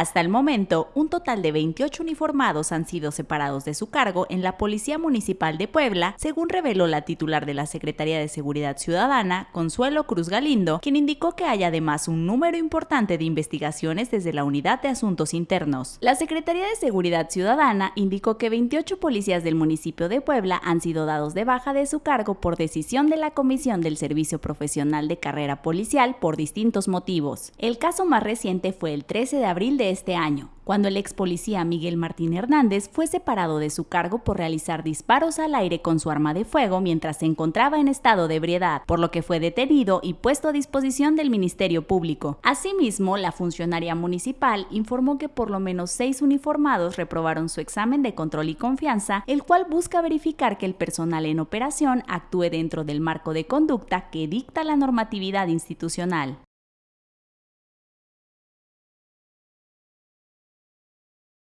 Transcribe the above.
Hasta el momento, un total de 28 uniformados han sido separados de su cargo en la Policía Municipal de Puebla, según reveló la titular de la Secretaría de Seguridad Ciudadana, Consuelo Cruz Galindo, quien indicó que hay además un número importante de investigaciones desde la Unidad de Asuntos Internos. La Secretaría de Seguridad Ciudadana indicó que 28 policías del municipio de Puebla han sido dados de baja de su cargo por decisión de la Comisión del Servicio Profesional de Carrera Policial por distintos motivos. El caso más reciente fue el 13 de abril de este año, cuando el ex policía Miguel Martín Hernández fue separado de su cargo por realizar disparos al aire con su arma de fuego mientras se encontraba en estado de ebriedad, por lo que fue detenido y puesto a disposición del Ministerio Público. Asimismo, la funcionaria municipal informó que por lo menos seis uniformados reprobaron su examen de control y confianza, el cual busca verificar que el personal en operación actúe dentro del marco de conducta que dicta la normatividad institucional.